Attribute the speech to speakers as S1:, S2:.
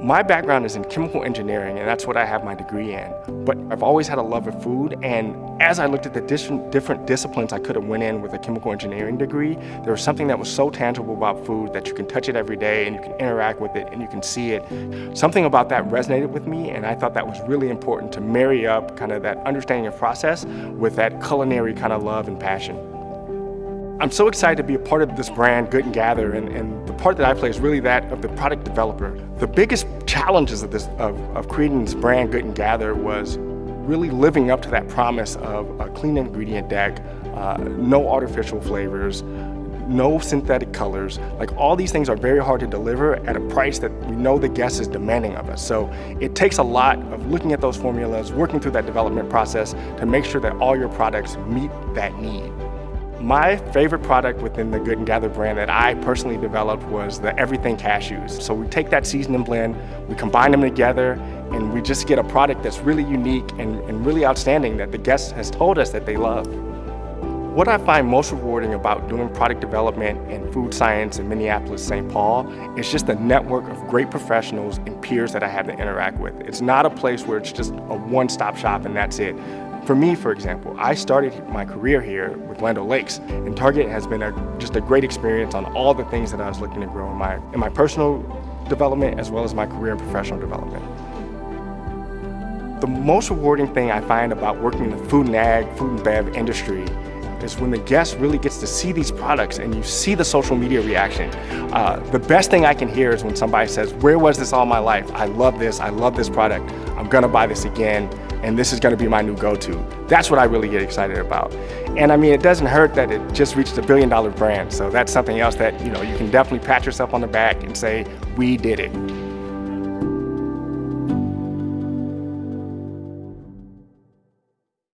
S1: My background is in chemical engineering, and that's what I have my degree in. But I've always had a love of food, and as I looked at the different, disciplines I could have went in with a chemical engineering degree, there was something that was so tangible about food that you can touch it every day, and you can interact with it, and you can see it. Something about that resonated with me, and I thought that was really important to marry up kind of that understanding of process with that culinary kind of love and passion. I'm so excited to be a part of this brand, Good and Gather, and, and, the part that I play is really that of the product developer. The biggest challenges of, this, of, of creating this brand, Good and Gather, was really living up to that promise of a clean ingredient deck, uh, no artificial flavors, no synthetic colors. Like all these things are very hard to deliver at a price that we know the guest is demanding of us. So it takes a lot of looking at those formulas, working through that development process to make sure that all your products meet that need. My favorite product within the Good and Gather brand that I personally developed was the Everything Cashews. So we take that seasoning blend, we combine them together, and we just get a product that's really unique and, and really outstanding that the guest has told us that they love. What I find most rewarding about doing product development and food science in Minneapolis, St. Paul, is just the network of great professionals and peers that I have to interact with. It's not a place where it's just a one-stop shop and that's it. For me, for example, I started my career here with Land O'Lakes, and Target has been a, just a great experience on all the things that I was looking to grow in my, in my personal development as well as my career and professional development. The most rewarding thing I find about working in the food and ag, food and bev industry is when the guest really gets to see these products and you see the social media reaction. Uh, the best thing I can hear is when somebody says, where was this all my life? I love this, I love this product, I'm gonna buy this again and this is going to be my new go-to. That's what I really get excited about. And I mean, it doesn't hurt that it just reached a billion dollar brand. So that's something else that, you know, you can definitely pat yourself on the back and say, we did it.